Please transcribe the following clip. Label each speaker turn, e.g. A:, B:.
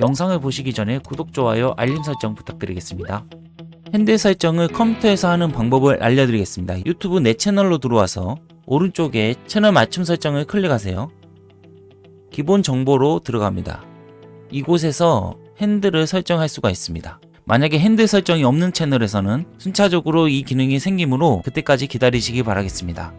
A: 영상을 보시기 전에 구독, 좋아요, 알림 설정 부탁드리겠습니다. 핸들 설정을 컴퓨터에서 하는 방법을 알려드리겠습니다. 유튜브 내 채널로 들어와서 오른쪽에 채널 맞춤 설정을 클릭하세요. 기본 정보로 들어갑니다. 이곳에서 핸들을 설정할 수가 있습니다. 만약에 핸들 설정이 없는 채널에서는 순차적으로 이 기능이 생기므로 그때까지 기다리시기 바라겠습니다.